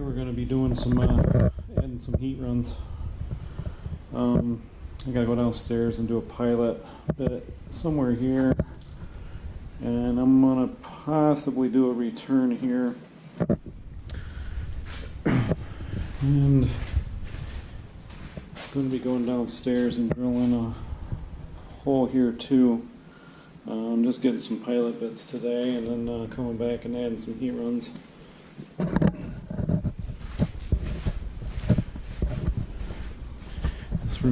here we're going to be doing some uh, adding some heat runs. Um, I gotta go downstairs and do a pilot bit somewhere here, and I'm gonna possibly do a return here. And I'm going to be going downstairs and drilling a hole here too. I'm just getting some pilot bits today and then uh, coming back and adding some heat runs.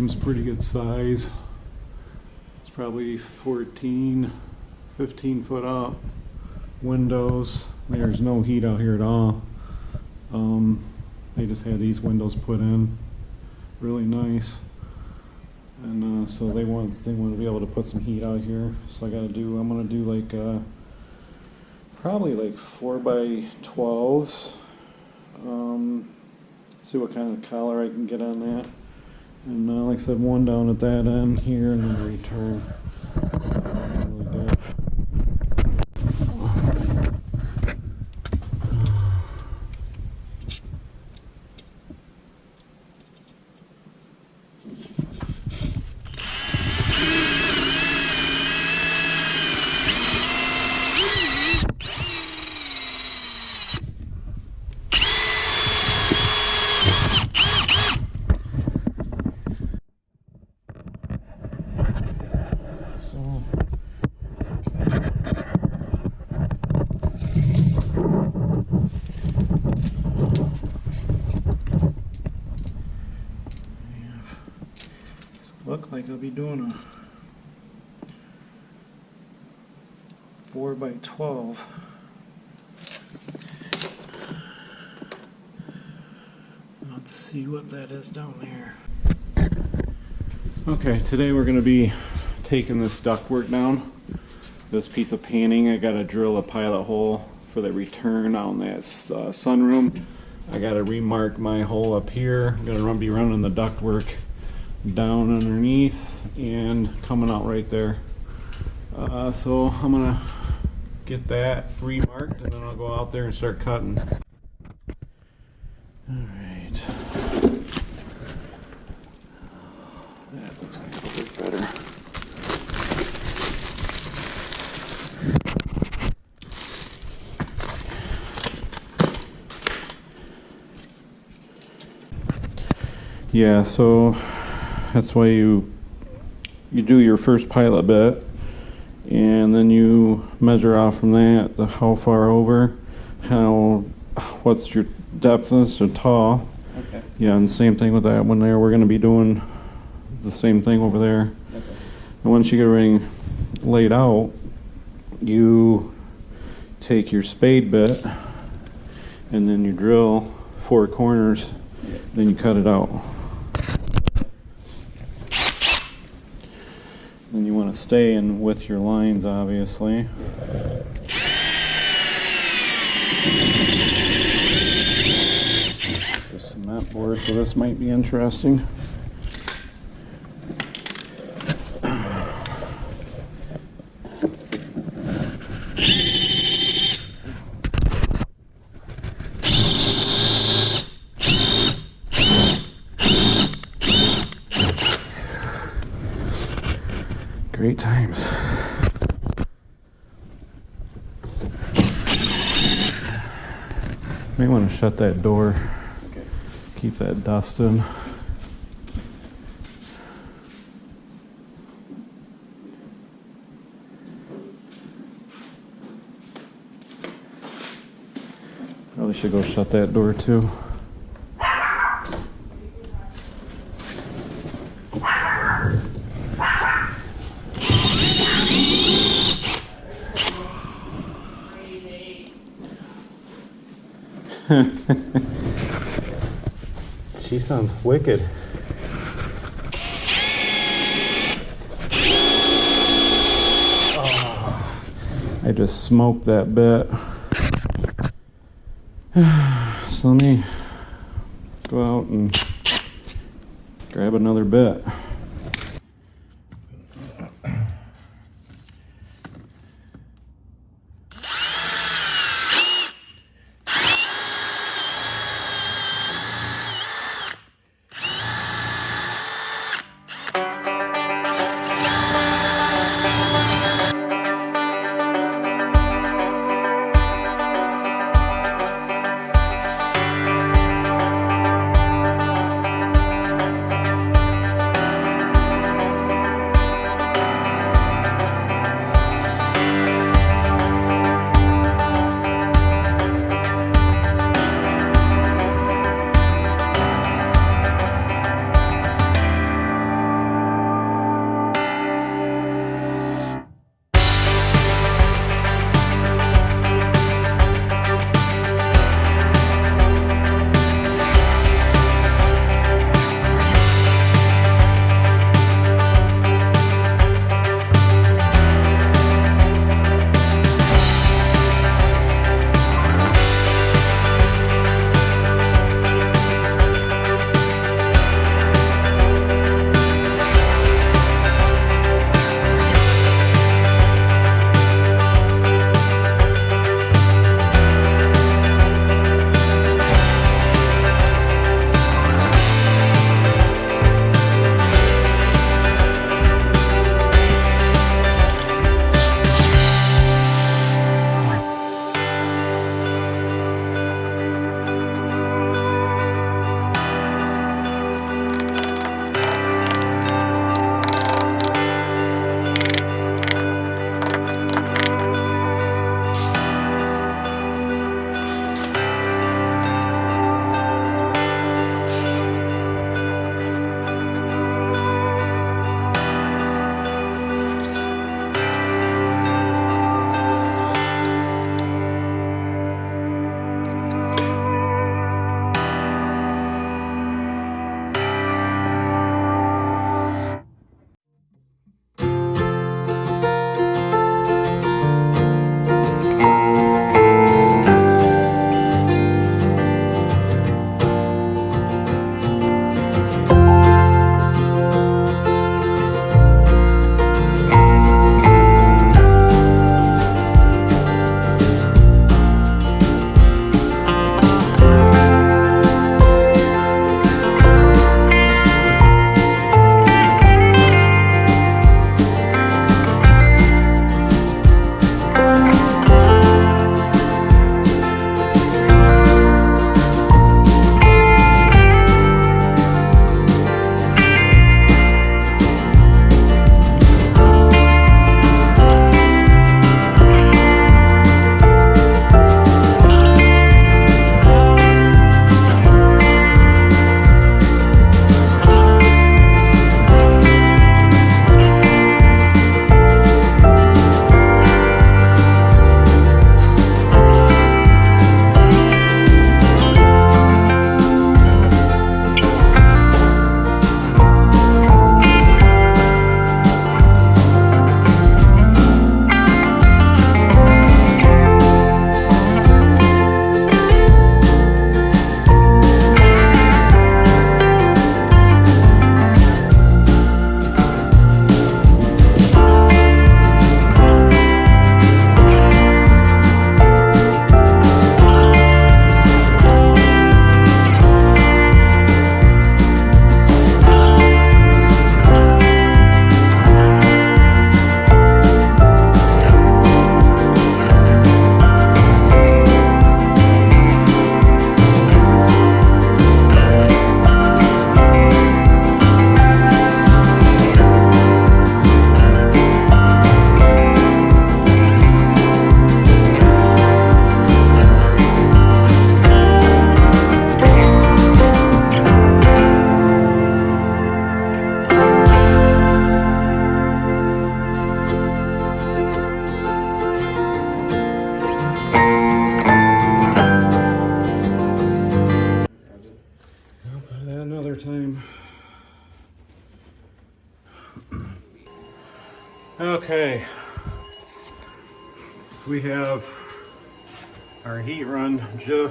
Pretty good size. It's probably 14, 15 foot up. Windows, there's no heat out here at all. Um, they just had these windows put in, really nice. And uh, so they want they want to be able to put some heat out here. So I got to do. I'm gonna do like uh, probably like four by twelves. Um, see what kind of collar I can get on that. And uh, like I said, one down at that end here, and then return. Really good. So. Look like I'll be doing a four by twelve. Let's see what that is down there. Okay, today we're gonna be taking this ductwork down. This piece of painting, I gotta drill a pilot hole for the return on that uh, sunroom. I gotta remark my hole up here. I'm gonna run, be running the ductwork down underneath and coming out right there. Uh, so I'm gonna get that remarked and then I'll go out there and start cutting. Alright. That looks like it'll better. Yeah, so that's why you you do your first pilot bit and then you measure out from that the how far over, how what's your depthness or tall. Okay. Yeah, and same thing with that one there. We're going to be doing the same thing over there. Okay. And once you get everything laid out, you take your spade bit and then you drill four corners, then you cut it out. Then you want to stay in with your lines, obviously. It's a cement board, so this might be interesting. Great times. May want to shut that door, Okay. keep that dust in. Probably should go shut that door too. She sounds wicked. I just smoked that bit. So let me go out and grab another bit.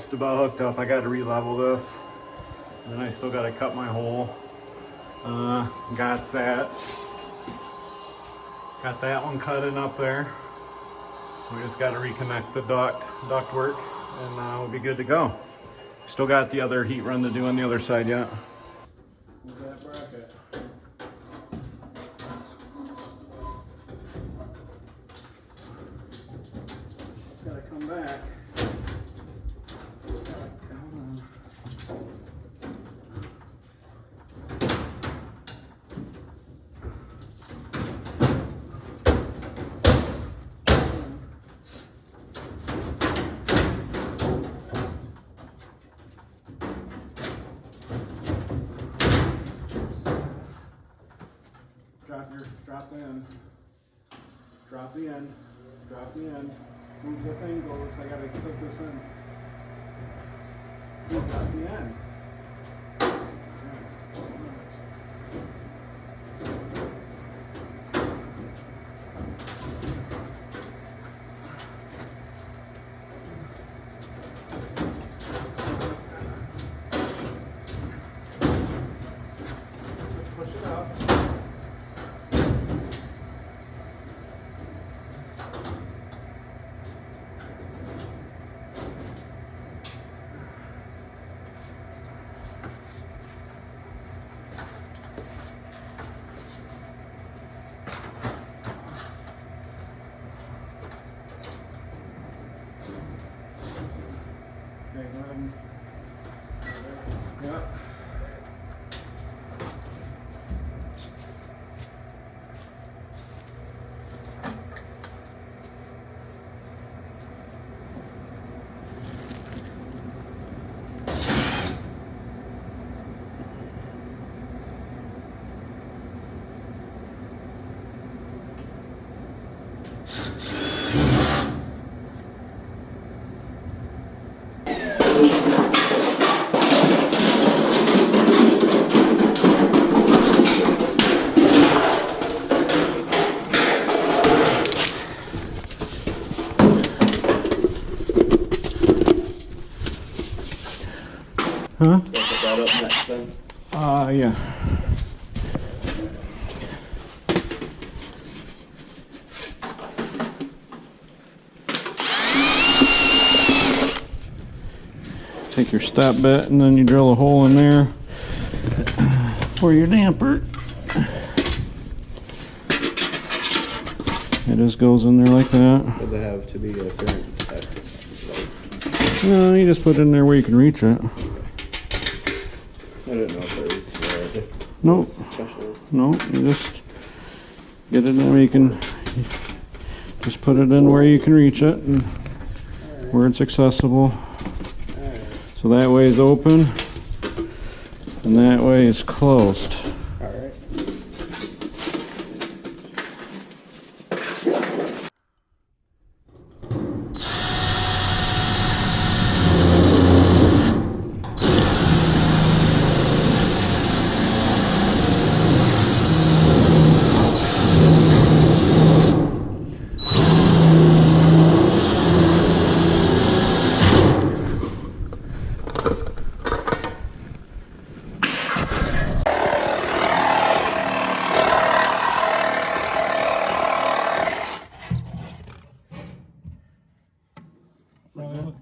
Just about hooked up. I got to re-level this. And then I still got to cut my hole. Uh, got that. Got that one cutting up there. We just got to reconnect the duct, duct work and uh, we'll be good to go. Still got the other heat run to do on the other side yet. that bracket? Drop the end. Drop the end. Drop the end. Move the things over because I gotta clip this in. Drop the end. Push it up. Okay, go ahead and. Yeah. Huh? Put that up next then. Uh, yeah. Take your stop bit and then you drill a hole in there for your damper. It just goes in there like that. Would they have to be a certain, No, you just put it in there where you can reach it. I don't know if they're, uh, Nope. special. No, you just get it in where you can, just put it in where you can reach it and where it's accessible. So that way is open and that way is closed. Alright.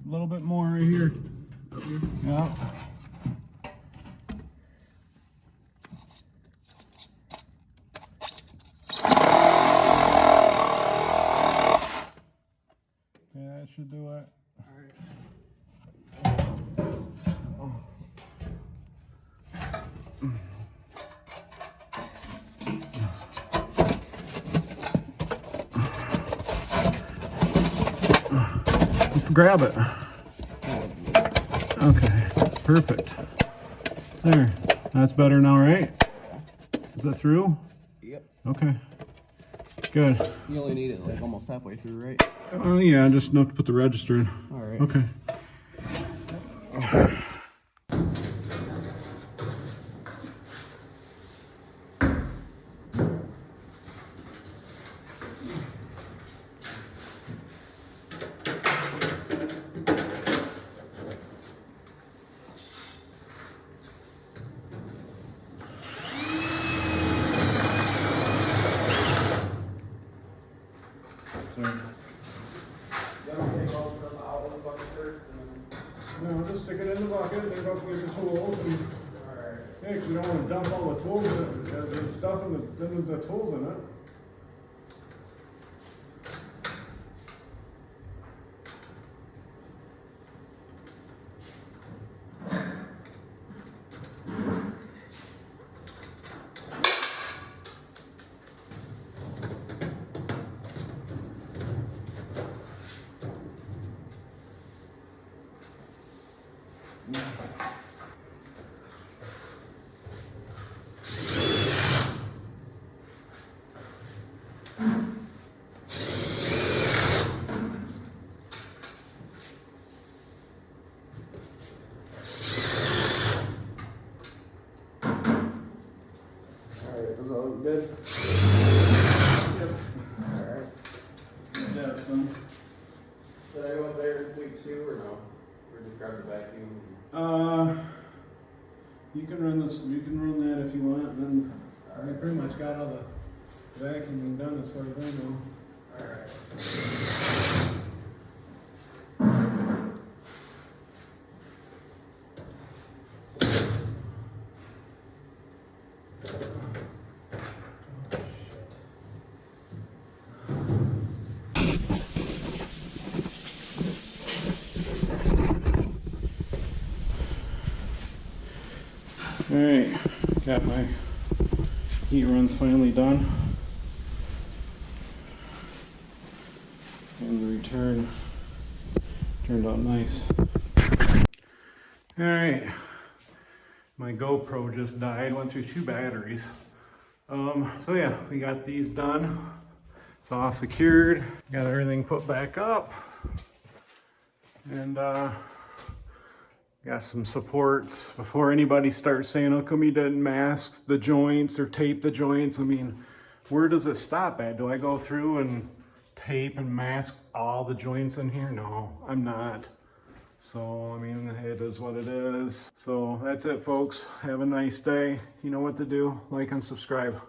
A little bit more right here. Yeah. Yeah, that should do it. Grab it. Okay, perfect. There, that's better now, right? Is that through? Yep. Okay. Good. You only need it like almost halfway through, right? Oh yeah, just enough to put the register in. Alright. Okay. bucket first and No, just stick it in the bucket, then go get the tools and, alright. hey, 'cause you don't wanna dump all the tools, in- the, the stuff in the, then the tools in it. Alright, was all good? Yeah, son. Should I go up there this week too, or no? Or just grab the vacuum? Uh, you can run this, you can run that if you want, then I pretty much got all the vacuuming done as far as I know. Alright. Alright, got my heat runs finally done. And the return turned out nice. Alright, my GoPro just died, went through two batteries. Um, so yeah, we got these done. It's all secured, got everything put back up. And uh, Got some supports before anybody starts saying, how come you didn't mask the joints or tape the joints? I mean, where does it stop at? Do I go through and tape and mask all the joints in here? No, I'm not. So, I mean, it is what it is. So that's it, folks. Have a nice day. You know what to do. Like and subscribe.